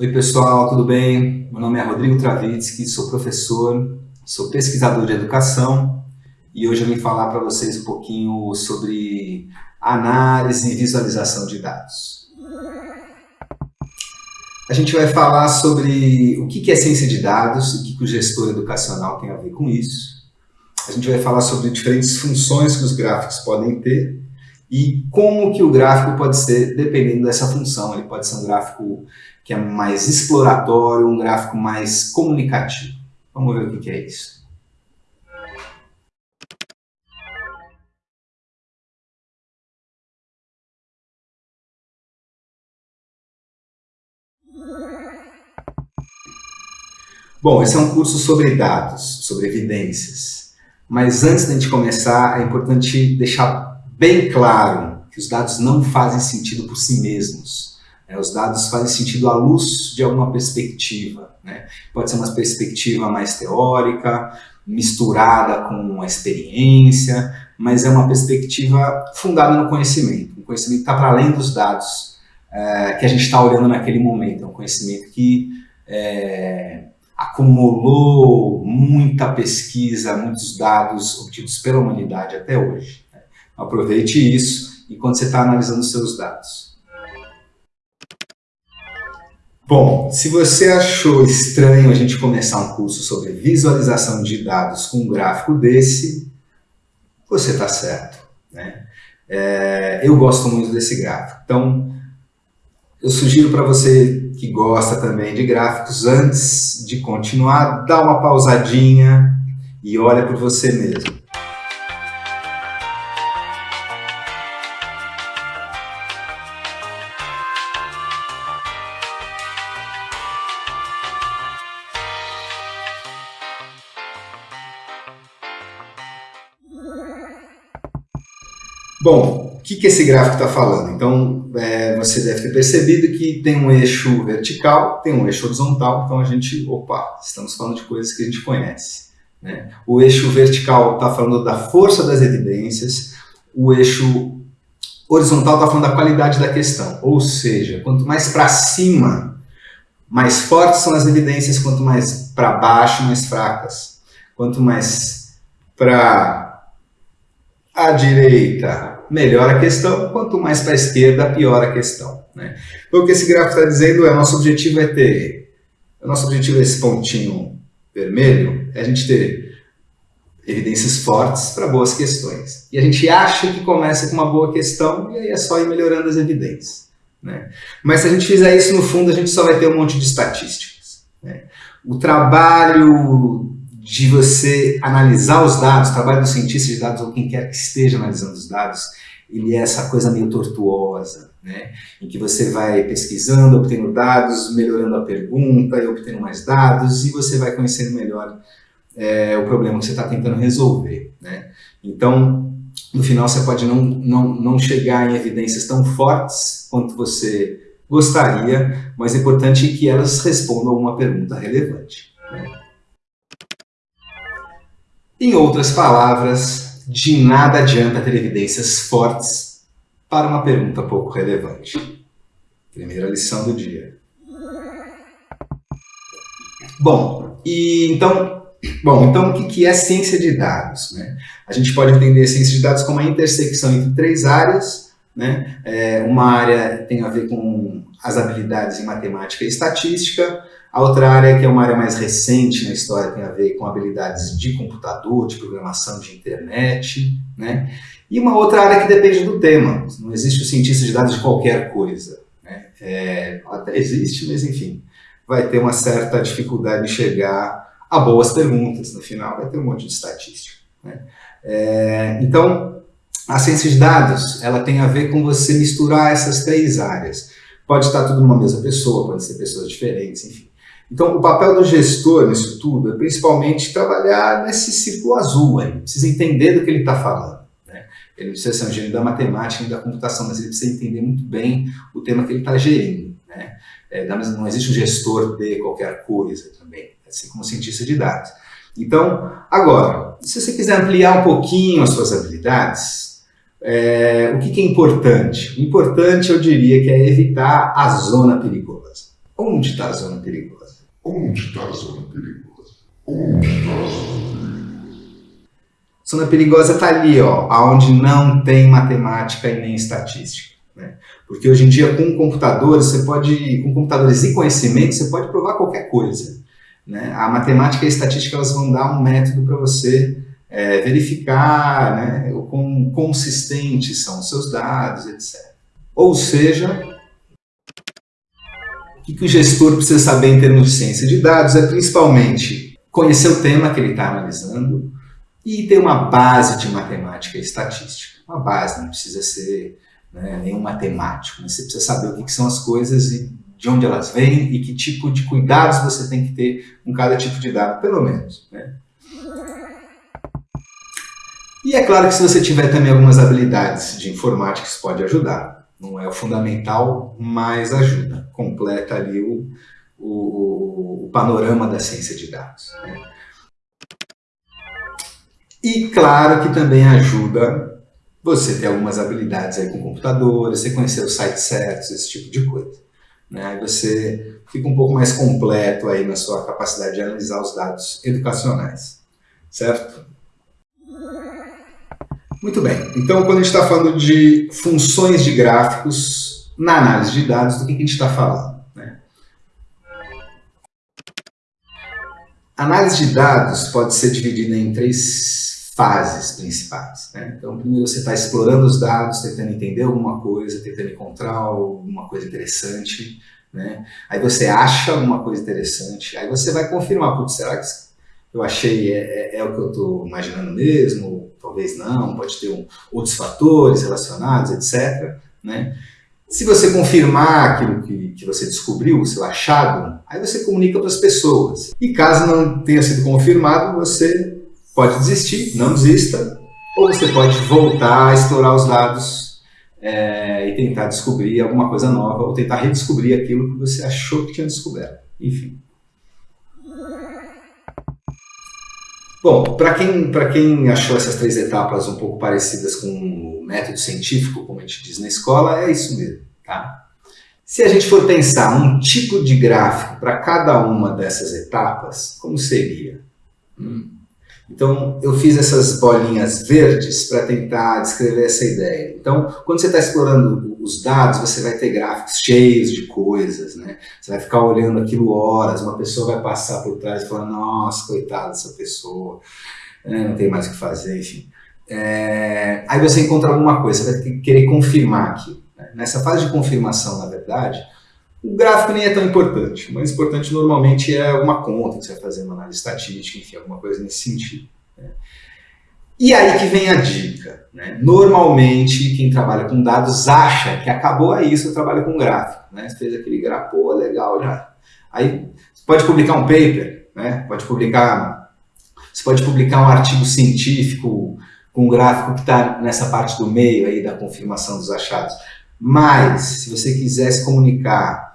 Oi pessoal, tudo bem? Meu nome é Rodrigo Travitsky, sou professor, sou pesquisador de educação e hoje eu vim falar para vocês um pouquinho sobre análise e visualização de dados. A gente vai falar sobre o que é ciência de dados, o que o gestor educacional tem a ver com isso. A gente vai falar sobre diferentes funções que os gráficos podem ter e como que o gráfico pode ser, dependendo dessa função. Ele pode ser um gráfico que é mais exploratório, um gráfico mais comunicativo. Vamos ver o que é isso. Bom, esse é um curso sobre dados, sobre evidências. Mas antes de gente começar, é importante deixar bem claro que os dados não fazem sentido por si mesmos. É, os dados fazem sentido à luz de alguma perspectiva. Né? Pode ser uma perspectiva mais teórica, misturada com a experiência, mas é uma perspectiva fundada no conhecimento. Um conhecimento está para além dos dados é, que a gente está olhando naquele momento. É um conhecimento que é, acumulou muita pesquisa, muitos dados obtidos pela humanidade até hoje. Aproveite isso enquanto você está analisando os seus dados. Bom, se você achou estranho a gente começar um curso sobre visualização de dados com um gráfico desse, você está certo. Né? É, eu gosto muito desse gráfico. Então, eu sugiro para você que gosta também de gráficos, antes de continuar, dá uma pausadinha e olha por você mesmo. Bom, o que, que esse gráfico está falando? Então, é, você deve ter percebido que tem um eixo vertical, tem um eixo horizontal, então a gente, opa, estamos falando de coisas que a gente conhece. Né? O eixo vertical está falando da força das evidências, o eixo horizontal está falando da qualidade da questão, ou seja, quanto mais para cima, mais fortes são as evidências, quanto mais para baixo, mais fracas. Quanto mais para a direita, melhora a questão, quanto mais para a esquerda, pior a questão. Né? Então, o que esse gráfico está dizendo é, nosso objetivo é ter, nosso objetivo é esse pontinho vermelho, é a gente ter evidências fortes para boas questões. E a gente acha que começa com uma boa questão e aí é só ir melhorando as evidências. Né? Mas se a gente fizer isso no fundo, a gente só vai ter um monte de estatísticas. Né? O trabalho de você analisar os dados, o trabalho do cientista de dados ou quem quer que esteja analisando os dados, ele é essa coisa meio tortuosa, né? em que você vai pesquisando, obtendo dados, melhorando a pergunta e obtendo mais dados e você vai conhecendo melhor é, o problema que você está tentando resolver. Né? Então, no final você pode não, não, não chegar em evidências tão fortes quanto você gostaria, mas é importante que elas respondam a uma pergunta relevante. Né? Em outras palavras, de nada adianta ter evidências fortes para uma pergunta pouco relevante. Primeira lição do dia. Bom, e então, bom, então o que é ciência de dados? Né? A gente pode entender ciência de dados como a intersecção entre três áreas. Né? É, uma área tem a ver com as habilidades em matemática e estatística, a outra área, que é uma área mais recente na história, tem a ver com habilidades de computador, de programação de internet, né? E uma outra área que depende do tema. Não existe o cientista de dados de qualquer coisa. Né? É, até existe, mas enfim, vai ter uma certa dificuldade de chegar a boas perguntas. No final, vai ter um monte de estatística. Né? É, então, a ciência de dados, ela tem a ver com você misturar essas três áreas. Pode estar tudo numa mesma pessoa, pode ser pessoas diferentes, enfim. Então, o papel do gestor nisso tudo é principalmente trabalhar nesse círculo azul aí, precisa entender do que ele está falando. Né? Ele precisa ser um gênio da matemática e da computação, mas ele precisa entender muito bem o tema que ele está gerindo. Né? É, não existe um gestor de qualquer coisa também, assim como cientista de dados. Então, agora, se você quiser ampliar um pouquinho as suas habilidades, é, o que, que é importante? O importante, eu diria, que é evitar a zona perigosa. Onde está a zona perigosa? Onde está a zona perigosa? Onde está a zona perigosa? Zona perigosa está ali, ó, onde não tem matemática e nem estatística. Né? Porque hoje em dia, com computadores, você pode, com computadores e conhecimento, você pode provar qualquer coisa. Né? A matemática e a estatística elas vão dar um método para você é, verificar né, o quão consistentes são os seus dados, etc. Ou seja, o que, o gestor precisa saber em termos de ciência de dados é principalmente conhecer o tema que ele está analisando, e ter uma base de matemática e estatística. Uma base, não precisa ser né, nenhum matemático, mas você precisa saber o que, que, são as coisas e de onde elas vêm e que tipo de cuidados você tem que ter com cada tipo de dado, pelo menos. Né? E é claro que se você tiver também algumas habilidades de informática, isso pode ajudar. Não é o fundamental, mas ajuda. Completa ali o, o, o panorama da ciência de dados. Né? E claro que também ajuda você ter algumas habilidades aí com computadores, você conhecer os sites certos, esse tipo de coisa. Né? Você fica um pouco mais completo aí na sua capacidade de analisar os dados educacionais, certo? Muito bem, então quando a gente está falando de funções de gráficos na análise de dados, do que, que a gente está falando? Né? Análise de dados pode ser dividida em três fases principais. Né? Então, primeiro você está explorando os dados, tentando entender alguma coisa, tentando encontrar alguma coisa interessante. Né? Aí você acha uma coisa interessante, aí você vai confirmar, será que eu achei é, é, é o que eu estou imaginando mesmo? Talvez não, pode ter um, outros fatores relacionados, etc. Né? Se você confirmar aquilo que, que você descobriu, o seu achado, aí você comunica para as pessoas. E caso não tenha sido confirmado, você pode desistir, não desista, ou você pode voltar a explorar os dados é, e tentar descobrir alguma coisa nova, ou tentar redescobrir aquilo que você achou que tinha descoberto. Enfim. Bom, para quem, quem achou essas três etapas um pouco parecidas com o método científico, como a gente diz na escola, é isso mesmo. Tá? Se a gente for pensar um tipo de gráfico para cada uma dessas etapas, como seria? Hum. Então, eu fiz essas bolinhas verdes para tentar descrever essa ideia. Então, quando você está explorando os dados, você vai ter gráficos cheios de coisas, né? Você vai ficar olhando aquilo horas, uma pessoa vai passar por trás e falar, nossa, coitada dessa pessoa, né? não tem mais o que fazer, enfim. É... Aí você encontra alguma coisa, você vai querer confirmar aquilo. Né? Nessa fase de confirmação, na verdade, o gráfico nem é tão importante. O mais importante normalmente é uma conta que você vai fazer, uma análise estatística, enfim, alguma coisa nesse sentido. Né? E aí que vem a dica. Né? Normalmente, quem trabalha com dados acha que acabou aí seu trabalho com gráfico. Né? Você fez aquele gráfico, pô, legal já. Aí você pode publicar um paper, né? pode publicar, você pode publicar um artigo científico com um gráfico que está nessa parte do meio aí da confirmação dos achados. Mas, se você quiser se comunicar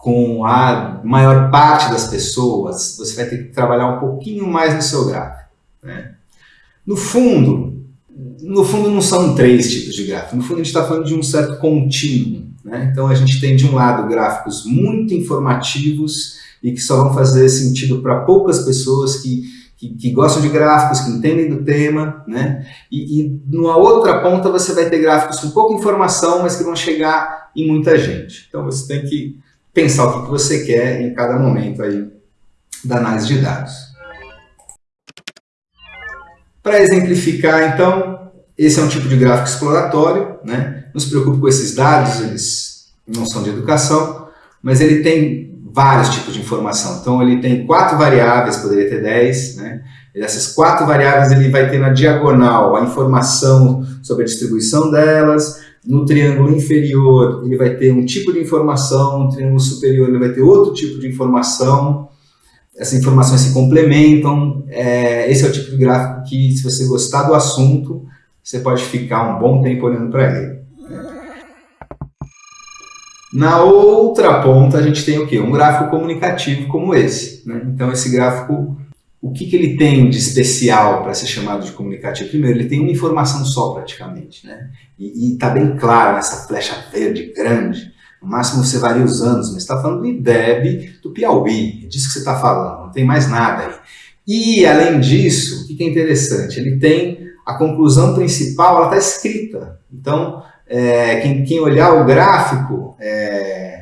com a maior parte das pessoas, você vai ter que trabalhar um pouquinho mais no seu gráfico. Né? No fundo, no fundo não são três tipos de gráfico, no fundo a gente está falando de um certo contínuo. Né? Então a gente tem de um lado gráficos muito informativos e que só vão fazer sentido para poucas pessoas que, que, que, gostam de gráficos, que entendem do tema, né? E, e numa outra ponta você vai ter gráficos com pouca informação, mas que vão chegar em muita gente. Então você tem que pensar o que você quer em cada momento aí da análise de dados. Para exemplificar, então, esse é um tipo de gráfico exploratório, né? não se preocupe com esses dados, eles não são de educação, mas ele tem vários tipos de informação. Então ele tem quatro variáveis, poderia ter dez, né? Essas quatro variáveis ele vai ter na diagonal a informação sobre a distribuição delas, no triângulo inferior, ele vai ter um tipo de informação, no triângulo superior, ele vai ter outro tipo de informação. Essas informações se complementam. É, esse é o tipo de gráfico que, se você gostar do assunto, você pode ficar um bom tempo olhando para ele. Na outra ponta, a gente tem o quê? Um gráfico comunicativo como esse. Né? Então, esse gráfico o que, que ele tem de especial para ser chamado de comunicativo? Primeiro, ele tem uma informação só praticamente, né? E está bem claro nessa flecha verde grande, No máximo você varia os anos, mas está falando do IDEB do Piauí, é disso que você está falando, não tem mais nada aí. E, além disso, o que é interessante? Ele tem a conclusão principal, ela está escrita. Então, é, quem, quem, olhar o gráfico, é,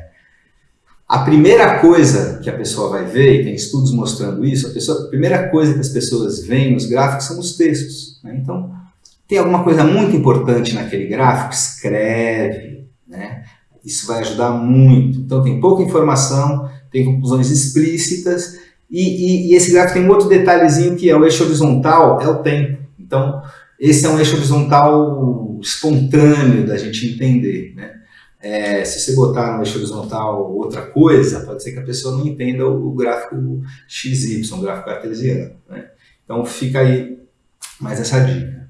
a primeira coisa que a pessoa vai ver, e tem estudos mostrando isso, a, pessoa, a primeira coisa que as pessoas veem nos gráficos são os textos. Né? Então, tem alguma coisa muito importante naquele gráfico, escreve, né? Isso vai ajudar muito. Então tem pouca informação, tem conclusões explícitas, e, e, e, esse gráfico tem um outro detalhezinho que é o eixo horizontal, é o tempo. Então, esse é um eixo horizontal espontâneo da gente entender, né? É, se você botar no eixo horizontal outra coisa, pode ser que a pessoa não entenda o, gráfico XY, o gráfico cartesiano. Né? Então fica aí mais essa dica.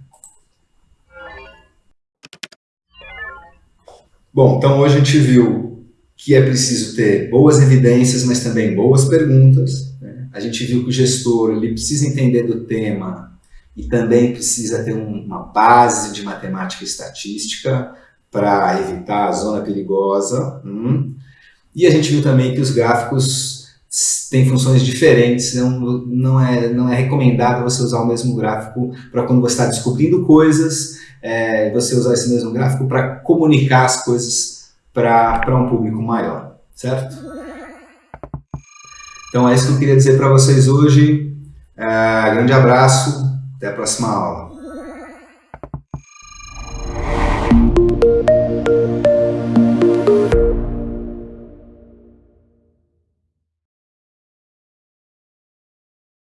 Bom, então hoje a gente viu que é preciso ter boas evidências, mas também boas perguntas. Né? A gente viu que o gestor ele precisa entender do tema e também precisa ter uma base de matemática e estatística para evitar a zona perigosa. Hum. E a gente viu também que os gráficos têm funções diferentes, não, não, é, não é recomendado você usar o mesmo gráfico para quando você está descobrindo coisas é, você usar esse mesmo gráfico para comunicar as coisas para um público maior, certo? Então é isso que eu queria dizer para vocês hoje. É, grande abraço, até a próxima aula.